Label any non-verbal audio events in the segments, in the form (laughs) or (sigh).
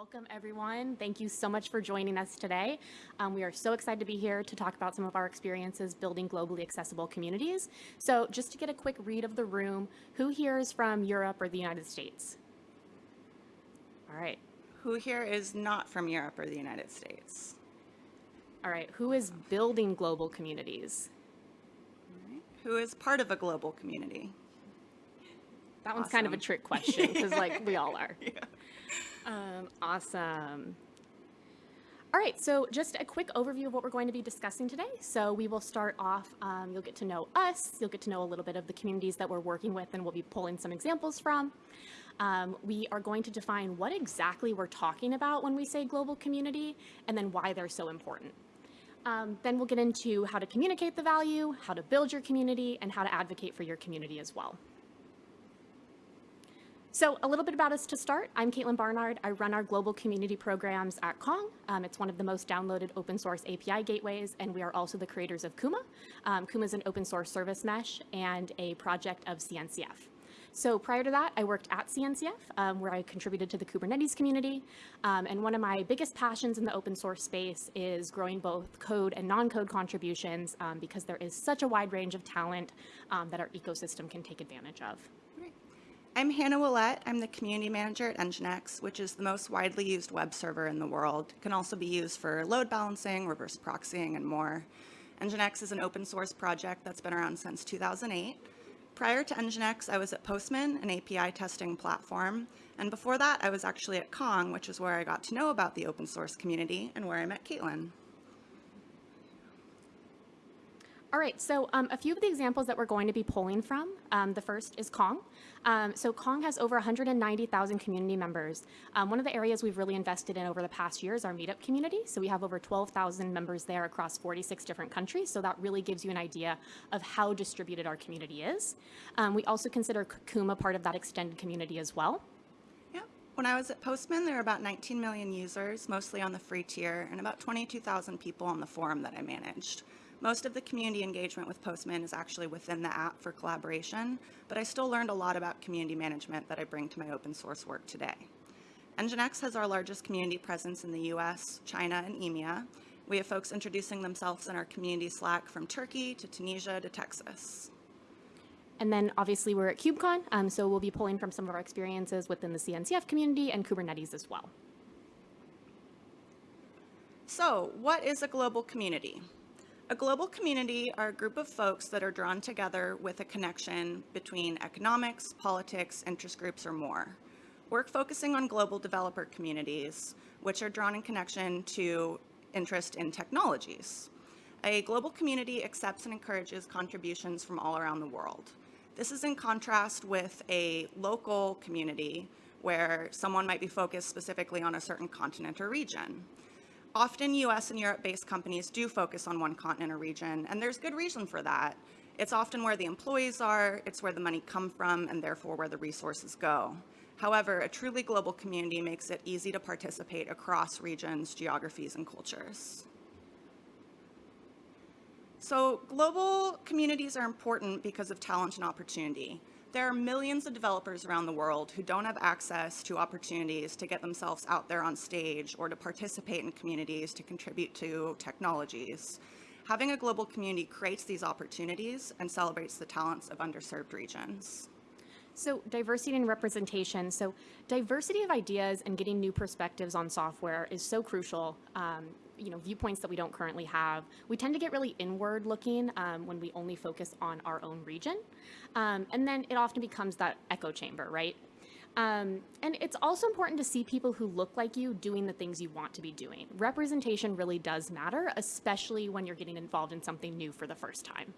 Welcome, everyone. Thank you so much for joining us today. Um, we are so excited to be here to talk about some of our experiences building globally accessible communities. So just to get a quick read of the room, who here is from Europe or the United States? All right. Who here is not from Europe or the United States? All right. Who is building global communities? Who is part of a global community? That one's kind of a trick question because like we all are. (laughs) Yeah. Um, awesome. All right, so just a quick overview of what we're going to be discussing today. So we will start off, um, you'll get to know us, you'll get to know a little bit of the communities that we're working with and we'll be pulling some examples from. Um, we are going to define what exactly we're talking about when we say global community and then why they're so important. Um, then we'll get into how to communicate the value, how to build your community, and how to advocate for your community as well. So a little bit about us to start. I'm Caitlin Barnard. I run our global community programs at Kong. Um, it's one of the most downloaded open source API gateways, and we are also the creators of Kuma. Um, Kuma is an open source service mesh and a project of CNCF. So prior to that, I worked at CNCF, um, where I contributed to the Kubernetes community. Um, and one of my biggest passions in the open source space is growing both code and non-code contributions um, because there is such a wide range of talent um, that our ecosystem can take advantage of. I'm Hannah Willette. I'm the community manager at Nginx, which is the most widely used web server in the world. It can also be used for load balancing, reverse proxying, and more. Nginx is an open source project that's been around since 2008. Prior to Nginx, I was at Postman, an API testing platform. And before that, I was actually at Kong, which is where I got to know about the open source community and where I met Caitlin. All right, so um, a few of the examples that we're going to be pulling from, um, the first is Kong. Um, so Kong has over 190,000 community members. Um, one of the areas we've really invested in over the past year is our meetup community. So we have over 12,000 members there across 46 different countries. So that really gives you an idea of how distributed our community is. Um, we also consider Kuma part of that extended community as well. Yeah. When I was at Postman, there were about 19 million users, mostly on the free tier, and about 22,000 people on the forum that I managed. Most of the community engagement with Postman is actually within the app for collaboration, but I still learned a lot about community management that I bring to my open source work today. Nginx has our largest community presence in the US, China, and EMEA. We have folks introducing themselves in our community Slack from Turkey to Tunisia to Texas. And then obviously we're at KubeCon, um, so we'll be pulling from some of our experiences within the CNCF community and Kubernetes as well. So, what is a global community? A global community are a group of folks that are drawn together with a connection between economics, politics, interest groups, or more. We're focusing on global developer communities, which are drawn in connection to interest in technologies. A global community accepts and encourages contributions from all around the world. This is in contrast with a local community where someone might be focused specifically on a certain continent or region. Often US and Europe-based companies do focus on one continent or region, and there's good reason for that. It's often where the employees are, it's where the money come from, and therefore where the resources go. However, a truly global community makes it easy to participate across regions, geographies, and cultures. So global communities are important because of talent and opportunity. There are millions of developers around the world who don't have access to opportunities to get themselves out there on stage or to participate in communities to contribute to technologies. Having a global community creates these opportunities and celebrates the talents of underserved regions. So diversity and representation. So diversity of ideas and getting new perspectives on software is so crucial. Um, you know, viewpoints that we don't currently have. We tend to get really inward looking um, when we only focus on our own region. Um, and then it often becomes that echo chamber, right? Um, and it's also important to see people who look like you doing the things you want to be doing. Representation really does matter, especially when you're getting involved in something new for the first time.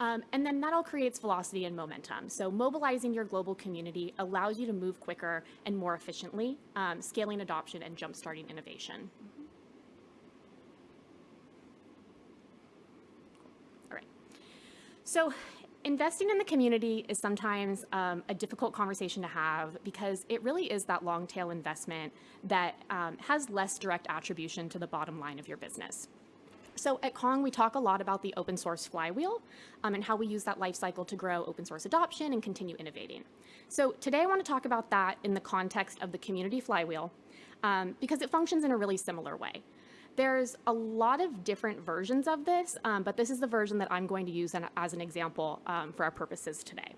Um, and then that all creates velocity and momentum. So mobilizing your global community allows you to move quicker and more efficiently, um, scaling adoption and jumpstarting innovation. All right. So investing in the community is sometimes um, a difficult conversation to have because it really is that long tail investment that um, has less direct attribution to the bottom line of your business. So at Kong, we talk a lot about the open source flywheel um, and how we use that life cycle to grow open source adoption and continue innovating. So today I want to talk about that in the context of the community flywheel um, because it functions in a really similar way. There's a lot of different versions of this, um, but this is the version that I'm going to use as an example um, for our purposes today.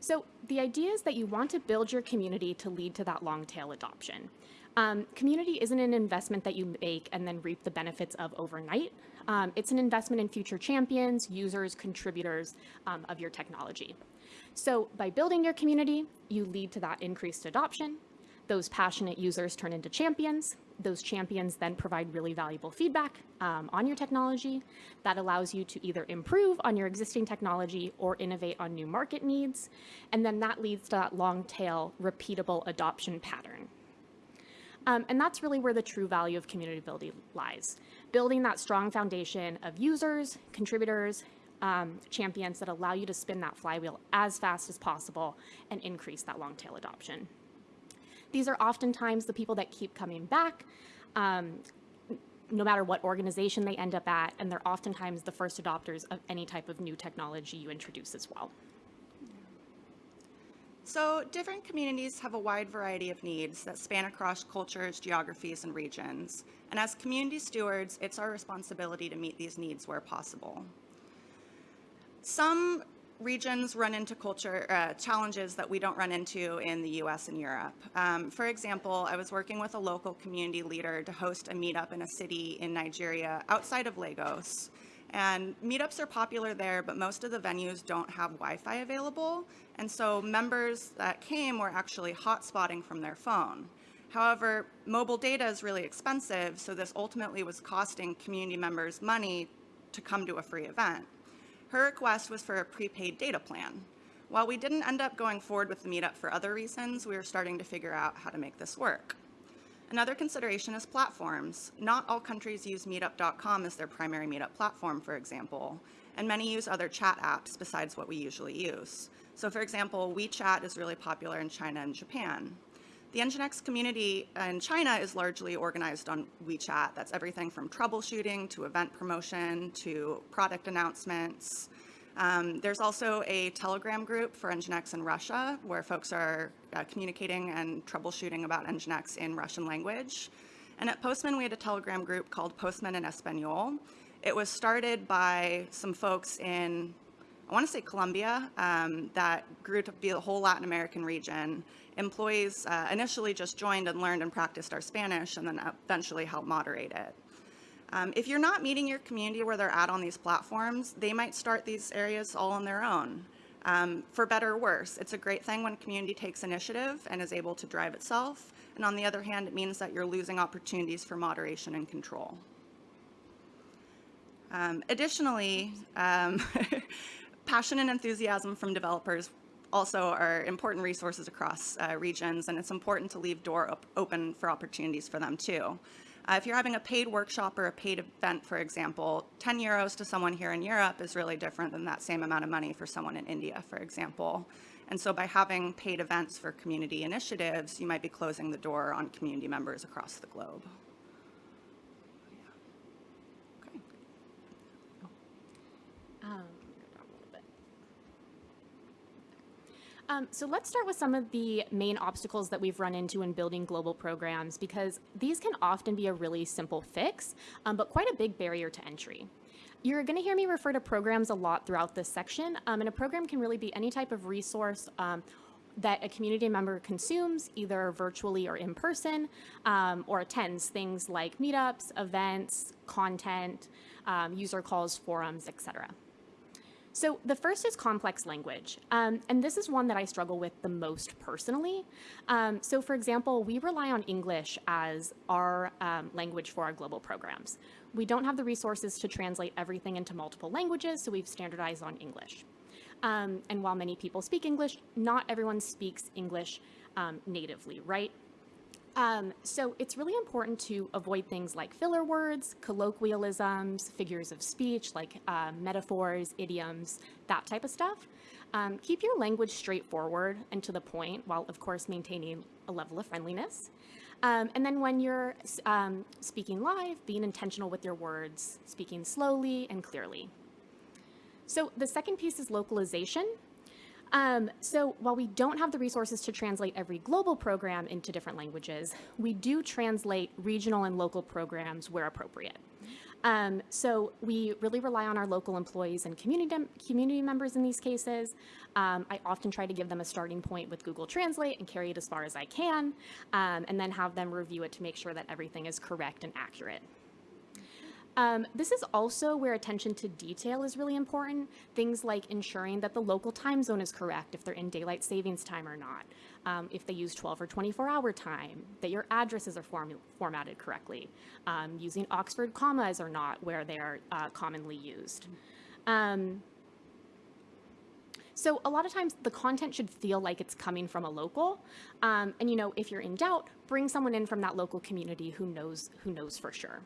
So the idea is that you want to build your community to lead to that long tail adoption. Um, community isn't an investment that you make and then reap the benefits of overnight. Um, it's an investment in future champions, users, contributors um, of your technology. So by building your community, you lead to that increased adoption. Those passionate users turn into champions. Those champions then provide really valuable feedback um, on your technology that allows you to either improve on your existing technology or innovate on new market needs. And then that leads to that long tail repeatable adoption pattern. Um, and that's really where the true value of community building lies. Building that strong foundation of users, contributors, um, champions that allow you to spin that flywheel as fast as possible and increase that long tail adoption. These are oftentimes the people that keep coming back, um, no matter what organization they end up at, and they're oftentimes the first adopters of any type of new technology you introduce as well. So different communities have a wide variety of needs that span across cultures, geographies, and regions. And as community stewards, it's our responsibility to meet these needs where possible. Some regions run into culture uh, challenges that we don't run into in the US and Europe. Um, for example, I was working with a local community leader to host a meetup in a city in Nigeria outside of Lagos. And meetups are popular there, but most of the venues don't have Wi-Fi available. And so members that came were actually hotspotting from their phone. However, mobile data is really expensive, so this ultimately was costing community members money to come to a free event. Her request was for a prepaid data plan. While we didn't end up going forward with the meetup for other reasons, we were starting to figure out how to make this work. Another consideration is platforms. Not all countries use meetup.com as their primary meetup platform, for example, and many use other chat apps besides what we usually use. So for example, WeChat is really popular in China and Japan. The Nginx community in China is largely organized on WeChat. That's everything from troubleshooting to event promotion to product announcements. Um, there's also a Telegram group for Nginx in Russia where folks are uh, communicating and troubleshooting about Nginx in Russian language. And at Postman, we had a Telegram group called Postman in Espanol. It was started by some folks in, I want to say Colombia, um, that grew to be the whole Latin American region employees uh, initially just joined and learned and practiced our Spanish and then eventually helped moderate it. Um, if you're not meeting your community where they're at on these platforms, they might start these areas all on their own. Um, for better or worse, it's a great thing when community takes initiative and is able to drive itself. And on the other hand, it means that you're losing opportunities for moderation and control. Um, additionally, um, (laughs) passion and enthusiasm from developers also are important resources across uh, regions, and it's important to leave door op open for opportunities for them too. Uh, if you're having a paid workshop or a paid event, for example, 10 euros to someone here in Europe is really different than that same amount of money for someone in India, for example. And so by having paid events for community initiatives, you might be closing the door on community members across the globe. Okay. Um, Um, so let's start with some of the main obstacles that we've run into in building global programs because these can often be a really simple fix, um, but quite a big barrier to entry. You're going to hear me refer to programs a lot throughout this section, um, and a program can really be any type of resource um, that a community member consumes either virtually or in person um, or attends things like meetups, events, content, um, user calls, forums, etc. So the first is complex language, um, and this is one that I struggle with the most personally. Um, so for example, we rely on English as our um, language for our global programs. We don't have the resources to translate everything into multiple languages, so we've standardized on English. Um, and while many people speak English, not everyone speaks English um, natively, right? Um, so it's really important to avoid things like filler words, colloquialisms, figures of speech like uh, metaphors, idioms, that type of stuff. Um, keep your language straightforward and to the point while of course maintaining a level of friendliness. Um, and then when you're um, speaking live, being intentional with your words, speaking slowly and clearly. So the second piece is localization. Um, so while we don't have the resources to translate every global program into different languages, we do translate regional and local programs where appropriate. Um, so we really rely on our local employees and community, community members in these cases. Um, I often try to give them a starting point with Google Translate and carry it as far as I can, um, and then have them review it to make sure that everything is correct and accurate. Um, this is also where attention to detail is really important. Things like ensuring that the local time zone is correct, if they're in daylight savings time or not, um, if they use 12 or 24 hour time, that your addresses are form formatted correctly, um, using Oxford commas or not where they are uh, commonly used. Um, so a lot of times the content should feel like it's coming from a local. Um, and you know, if you're in doubt, bring someone in from that local community who knows, who knows for sure.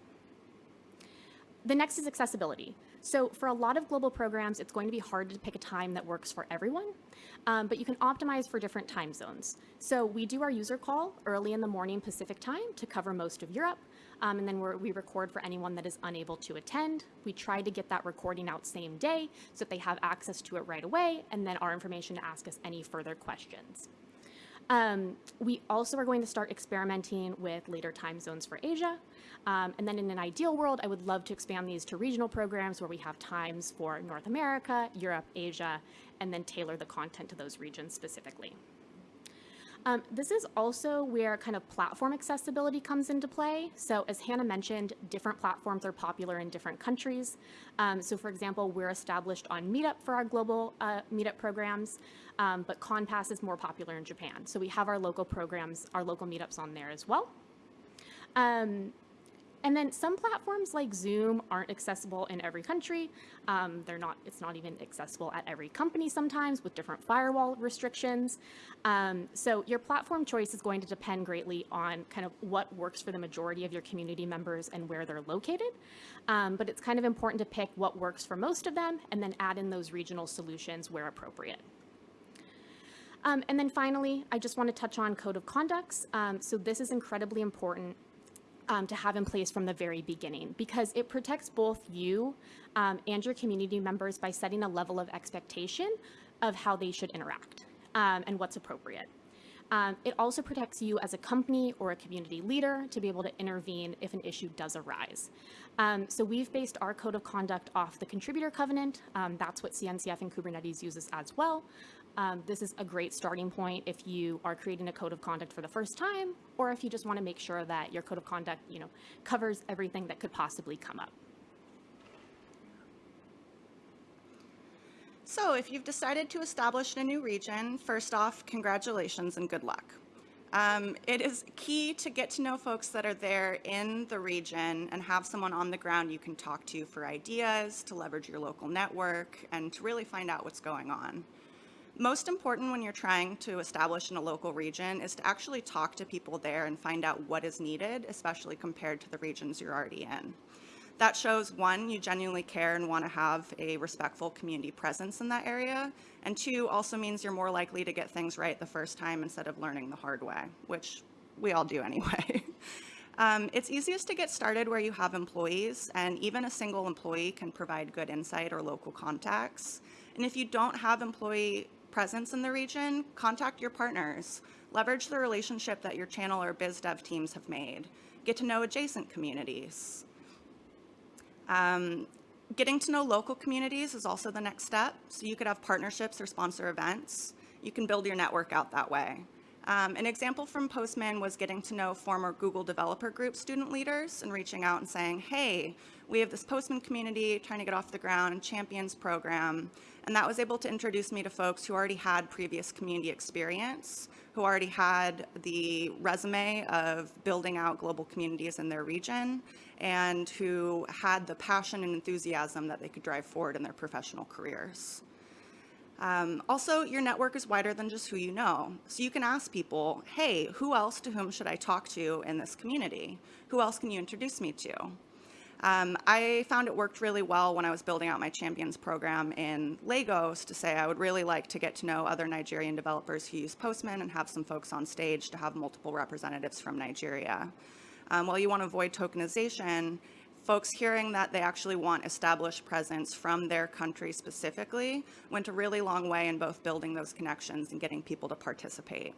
The next is accessibility. So for a lot of global programs, it's going to be hard to pick a time that works for everyone, um, but you can optimize for different time zones. So we do our user call early in the morning Pacific time to cover most of Europe, um, and then we record for anyone that is unable to attend. We try to get that recording out same day so that they have access to it right away, and then our information to ask us any further questions. Um, we also are going to start experimenting with later time zones for Asia. Um, and then in an ideal world, I would love to expand these to regional programs where we have times for North America, Europe, Asia, and then tailor the content to those regions specifically. Um, this is also where kind of platform accessibility comes into play. So as Hannah mentioned, different platforms are popular in different countries. Um, so for example, we're established on Meetup for our global uh, Meetup programs, um, but connpass is more popular in Japan. So we have our local programs, our local meetups on there as well. Um, and then some platforms like Zoom aren't accessible in every country. Um, they're not, it's not even accessible at every company sometimes with different firewall restrictions. Um, so your platform choice is going to depend greatly on kind of what works for the majority of your community members and where they're located. Um, but it's kind of important to pick what works for most of them and then add in those regional solutions where appropriate. Um, and then finally, I just want to touch on code of conducts. Um, so this is incredibly important um, to have in place from the very beginning because it protects both you um, and your community members by setting a level of expectation of how they should interact um, and what's appropriate. Um, it also protects you as a company or a community leader to be able to intervene if an issue does arise. Um, so we've based our code of conduct off the contributor covenant. Um, that's what CNCF and Kubernetes uses as well. Um, this is a great starting point if you are creating a code of conduct for the first time, or if you just want to make sure that your code of conduct, you know, covers everything that could possibly come up. So if you've decided to establish a new region, first off, congratulations and good luck. Um, it is key to get to know folks that are there in the region and have someone on the ground you can talk to for ideas, to leverage your local network, and to really find out what's going on. Most important when you're trying to establish in a local region is to actually talk to people there and find out what is needed, especially compared to the regions you're already in. That shows one, you genuinely care and want to have a respectful community presence in that area, and two, also means you're more likely to get things right the first time instead of learning the hard way, which we all do (laughs) anyway. Um, it's easiest to get started where you have employees, and even a single employee can provide good insight or local contacts. And if you don't have employee presence in the region, contact your partners. Leverage the relationship that your channel or biz dev teams have made. Get to know adjacent communities. Um, getting to know local communities is also the next step. So you could have partnerships or sponsor events. You can build your network out that way. Um, an example from Postman was getting to know former Google Developer Group student leaders and reaching out and saying, hey, we have this Postman community trying to get off the ground, champions program. And that was able to introduce me to folks who already had previous community experience, who already had the resume of building out global communities in their region, and who had the passion and enthusiasm that they could drive forward in their professional careers. Um, also, your network is wider than just who you know. So you can ask people, hey, who else to whom should I talk to in this community? Who else can you introduce me to? Um, I found it worked really well when I was building out my champions program in Lagos to say I would really like to get to know other Nigerian developers who use Postman and have some folks on stage to have multiple representatives from Nigeria. Um, while you want to avoid tokenization, folks hearing that they actually want established presence from their country specifically went a really long way in both building those connections and getting people to participate.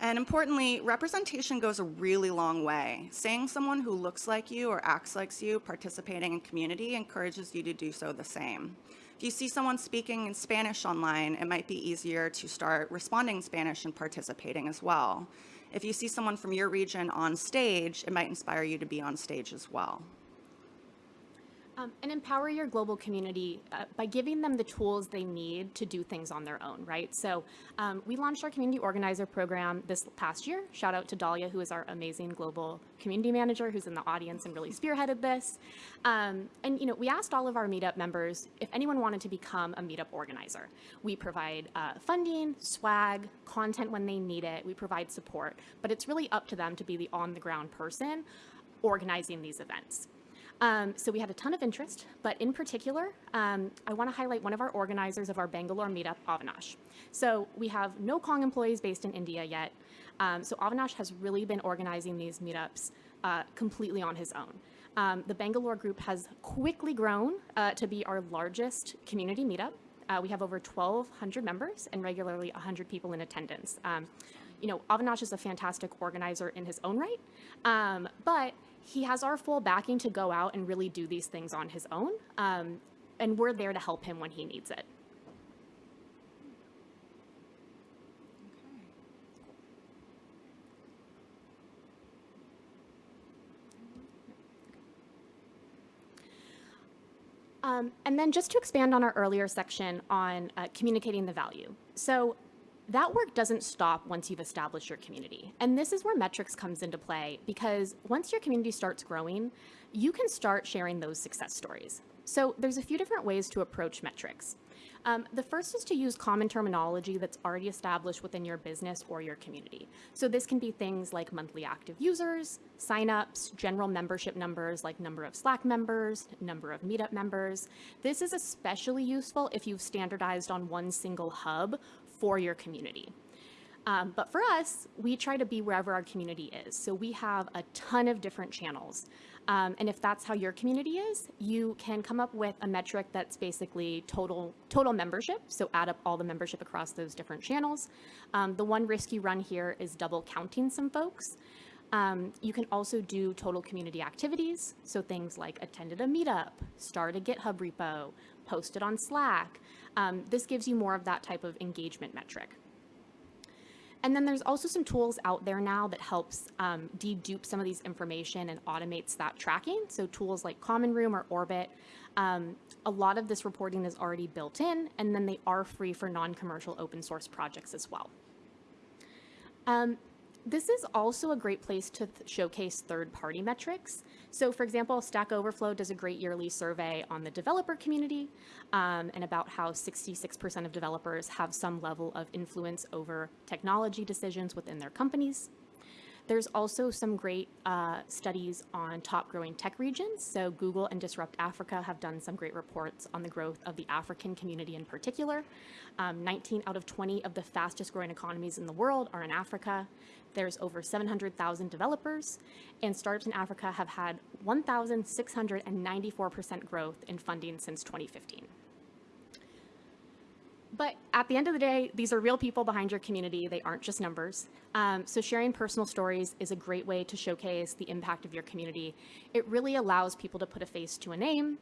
And importantly, representation goes a really long way. Seeing someone who looks like you or acts like you participating in community encourages you to do so the same. If you see someone speaking in Spanish online, it might be easier to start responding in Spanish and participating as well. If you see someone from your region on stage, it might inspire you to be on stage as well. Um, and empower your global community uh, by giving them the tools they need to do things on their own, right? So um, we launched our community organizer program this past year. Shout out to Dahlia, who is our amazing global community manager, who's in the audience and really spearheaded this. Um, and you know, we asked all of our meetup members if anyone wanted to become a meetup organizer. We provide uh, funding, swag, content when they need it. We provide support, but it's really up to them to be the on-the-ground person organizing these events. Um, so we had a ton of interest, but in particular, um, I want to highlight one of our organizers of our Bangalore meetup, Avinash. So we have no Kong employees based in India yet. Um, so Avinash has really been organizing these meetups uh, completely on his own. Um, the Bangalore group has quickly grown uh, to be our largest community meetup. Uh, we have over 1,200 members and regularly 100 people in attendance. Um, you know, Avinash is a fantastic organizer in his own right, um, but he has our full backing to go out and really do these things on his own. Um, and we're there to help him when he needs it. Um, and then just to expand on our earlier section on uh, communicating the value. So that work doesn't stop once you've established your community. And this is where metrics comes into play because once your community starts growing, you can start sharing those success stories. So there's a few different ways to approach metrics. Um, the first is to use common terminology that's already established within your business or your community. So this can be things like monthly active users, signups, general membership numbers like number of Slack members, number of Meetup members. This is especially useful if you've standardized on one single hub for your community. Um, but for us, we try to be wherever our community is. So we have a ton of different channels. Um, and if that's how your community is, you can come up with a metric that's basically total, total membership. So add up all the membership across those different channels. Um, the one risk you run here is double counting some folks. Um, you can also do total community activities. So things like attended a meetup, start a GitHub repo, posted on Slack. Um, this gives you more of that type of engagement metric. And then there's also some tools out there now that helps um, dedupe some of these information and automates that tracking. So tools like Common Room or Orbit. Um, a lot of this reporting is already built in, and then they are free for non-commercial open source projects as well. Um, this is also a great place to th showcase third-party metrics. So for example, Stack Overflow does a great yearly survey on the developer community um, and about how 66% of developers have some level of influence over technology decisions within their companies. There's also some great uh, studies on top growing tech regions. So Google and Disrupt Africa have done some great reports on the growth of the African community in particular. Um, 19 out of 20 of the fastest growing economies in the world are in Africa. There's over 700,000 developers, and startups in Africa have had 1,694% growth in funding since 2015. But at the end of the day, these are real people behind your community. They aren't just numbers. Um, so sharing personal stories is a great way to showcase the impact of your community. It really allows people to put a face to a name.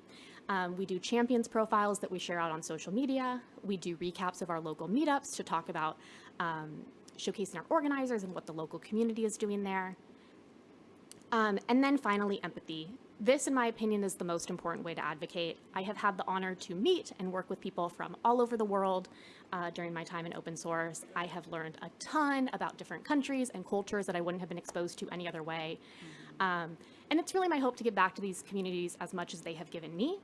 Um, we do champions profiles that we share out on social media. We do recaps of our local meetups to talk about um, showcasing our organizers and what the local community is doing there. Um, and then finally, empathy. This, in my opinion, is the most important way to advocate. I have had the honor to meet and work with people from all over the world uh, during my time in open source. I have learned a ton about different countries and cultures that I wouldn't have been exposed to any other way. Um, and it's really my hope to give back to these communities as much as they have given me.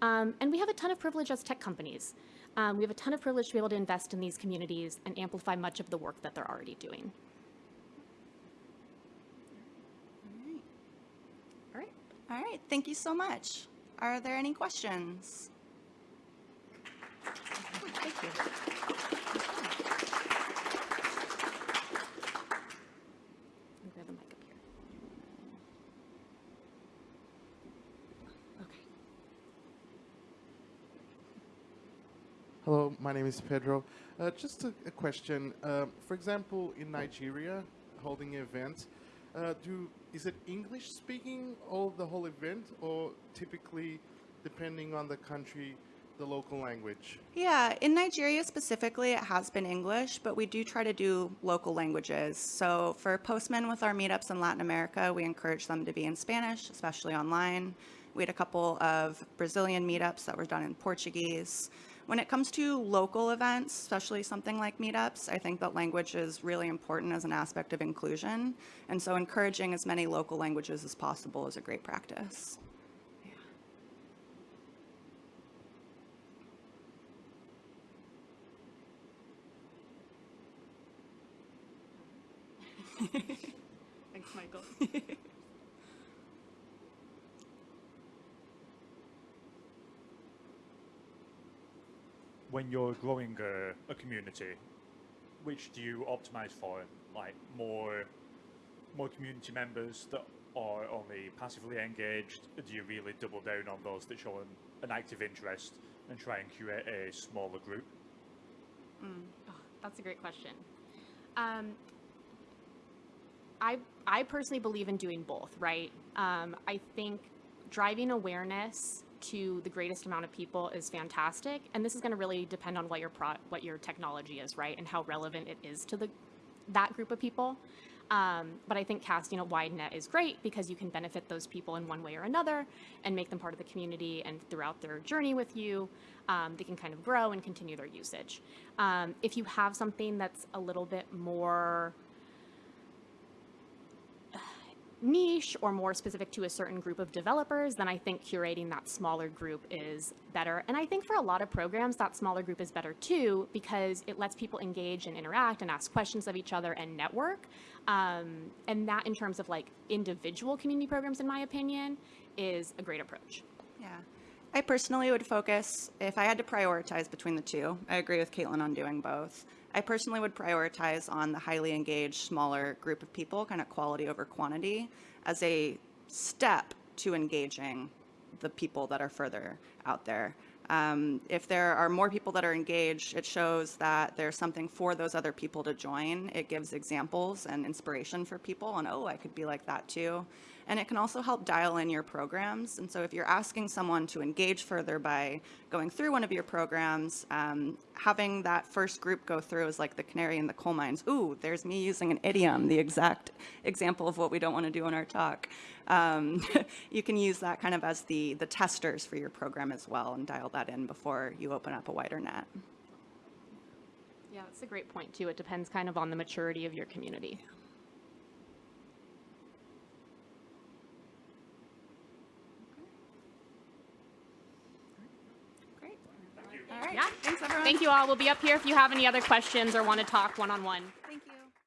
Um, and we have a ton of privilege as tech companies. Um, we have a ton of privilege to be able to invest in these communities and amplify much of the work that they're already doing. All right, thank you so much. Are there any questions? Thank you. Hello, my name is Pedro. Uh, just a, a question. Uh, for example, in Nigeria, holding events, uh, do is it English speaking all the whole event, or typically, depending on the country, the local language? Yeah, in Nigeria specifically, it has been English, but we do try to do local languages. So for Postman with our meetups in Latin America, we encourage them to be in Spanish, especially online. We had a couple of Brazilian meetups that were done in Portuguese. When it comes to local events, especially something like meetups, I think that language is really important as an aspect of inclusion. And so encouraging as many local languages as possible is a great practice. (laughs) Thanks, Michael. (laughs) when you're growing a, a community, which do you optimize for? Like more, more community members that are only passively engaged? Do you really double down on those that show an, an active interest and try and curate a smaller group? Oh, that's a great question. Um, I I personally believe in doing both, right? Um, I think driving awareness to the greatest amount of people is fantastic, and this is going to really depend on what your pro- what your technology is, right, and how relevant it is to the that group of people. Um, but I think casting a wide net is great because you can benefit those people in one way or another and make them part of the community. And throughout their journey with you, um, they can kind of grow and continue their usage. Um, if you have something that's a little bit more niche or more specific to a certain group of developers, then I think curating that smaller group is better. And I think for a lot of programs, that smaller group is better too, because it lets people engage and interact and ask questions of each other and network. Um, and that, in terms of like individual community programs, in my opinion, is a great approach. Yeah. I personally would focus, if I had to prioritize between the two, I agree with Caitlin on doing both. I personally would prioritize on the highly engaged, smaller group of people, kind of quality over quantity, as a step to engaging the people that are further out there. Um, if there are more people that are engaged, it shows that there's something for those other people to join. It gives examples and inspiration for people and, oh, I could be like that too. And it can also help dial in your programs. And so if you're asking someone to engage further by going through one of your programs, um, having that first group go through is like the canary in the coal mines. Ooh, there's me using an idiom, the exact example of what we don't want to do in our talk. Um, (laughs) you can use that kind of as the, the testers for your program as well and dial that in before you open up a wider net. Yeah, that's a great point too. It depends kind of on the maturity of your community. Great. All right. Yeah. Thanks, everyone. Thank you all. We'll be up here if you have any other questions or want to talk one-on-one.